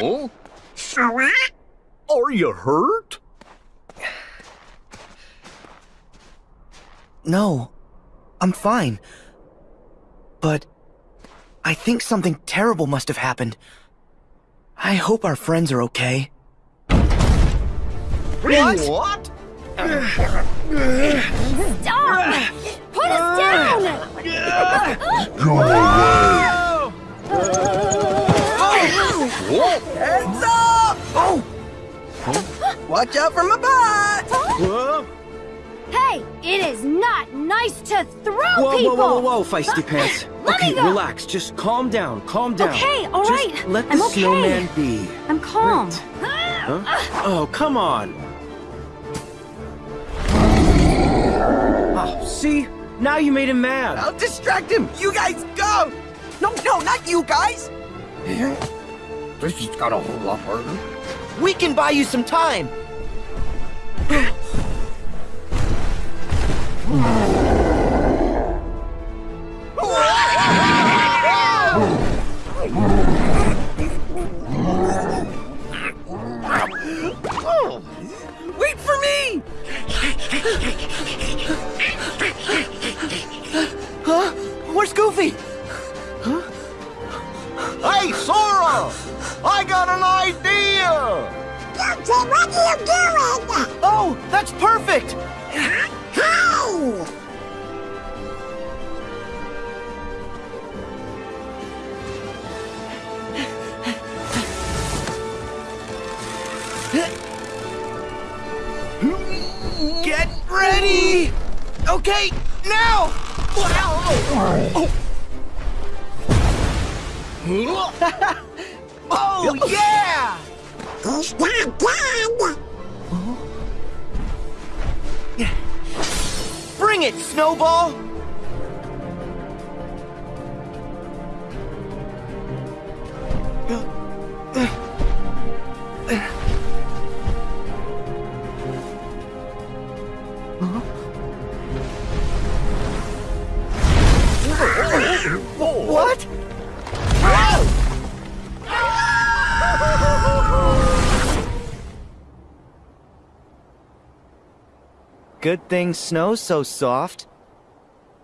Huh? Are you hurt? No, I'm fine. But I think something terrible must have happened. I hope our friends are okay. What? What? Stop! Put us down! Go away! Heads up! Oh! Watch out for my butt! Hey, it is not nice to throw Whoa, people! whoa, whoa, whoa, whoa, feisty pants. Let me okay, go. relax. Just calm down. Calm down. Okay, all Just right. let the I'm okay. snowman be. I'm calm. Huh? Oh, come on. Oh, see? Now you made him mad. I'll distract him! You guys go! No, no, not you guys! Eh? This has got a whole lot harder. We can buy you some time. Wait for me! Huh? Where's Goofy? I got an idea! what are you doing? Oh, that's perfect! How? Get ready! Okay, now! Oh, Oh, yeah! He's not dead. Bring it, Snowball! Good thing snow's so soft.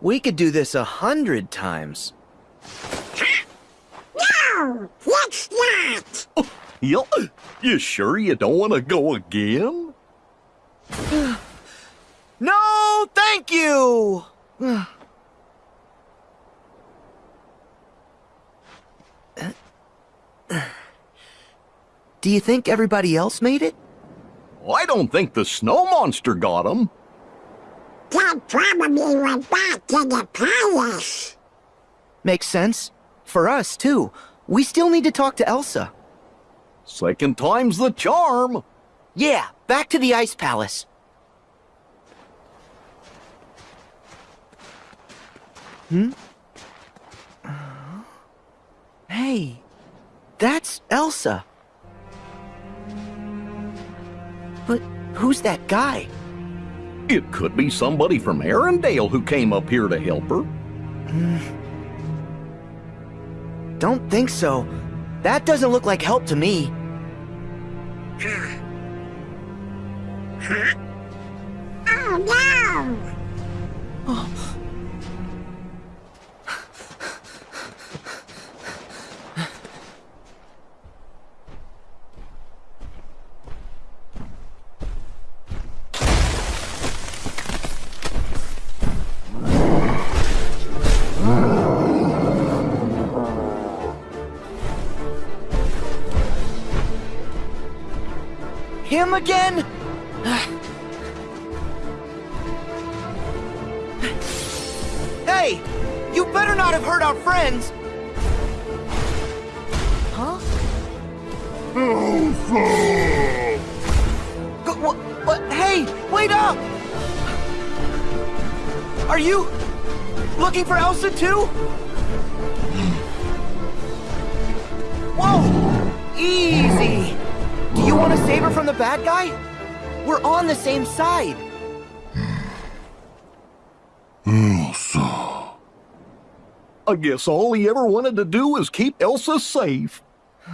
We could do this a hundred times. No, let's not. You, you sure you don't want to go again? No, thank you! Do you think everybody else made it? I don't think the snow monster got him. Dad probably went back to the palace. Makes sense. For us, too. We still need to talk to Elsa. Second time's the charm. Yeah, back to the Ice Palace. Hmm? Hey, that's Elsa. But who's that guy? It could be somebody from Arendelle who came up here to help her. Don't think so. That doesn't look like help to me. Oh no! Oh. Him again? hey! You better not have hurt our friends! Huh? Go, what, what? Hey, wait up! Are you looking for Elsa too? Whoa! Easy! Do you want to save her from the bad guy? We're on the same side. Elsa. I guess all he ever wanted to do was keep Elsa safe.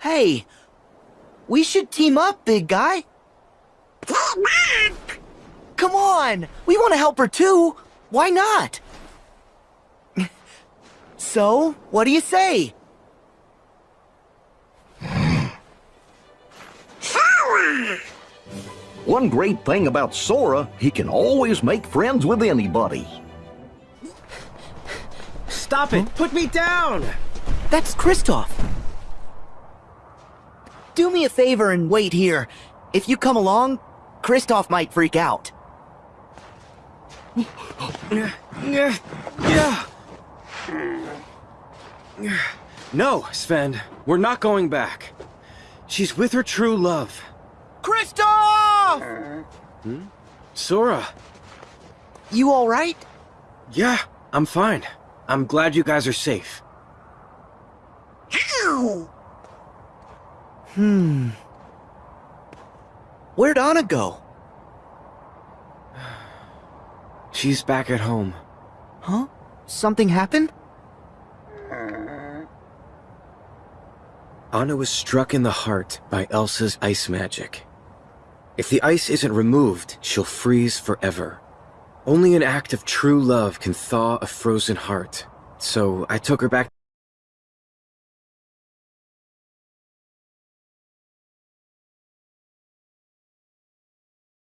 Hey, we should team up, big guy. Team up! Come on, we want to help her too. Why not? So, what do you say? One great thing about Sora, he can always make friends with anybody. Stop it! Put me down! That's Kristoff. Do me a favor and wait here. If you come along, Kristoff might freak out. Yeah. Yeah. No, Sven. We're not going back. She's with her true love. Kristoff! Sora. You alright? Yeah, I'm fine. I'm glad you guys are safe. Ow! Hmm. Where'd Anna go? She's back at home. Huh? Something happened? Anna was struck in the heart by Elsa's ice magic. If the ice isn't removed, she'll freeze forever. Only an act of true love can thaw a frozen heart. So I took her back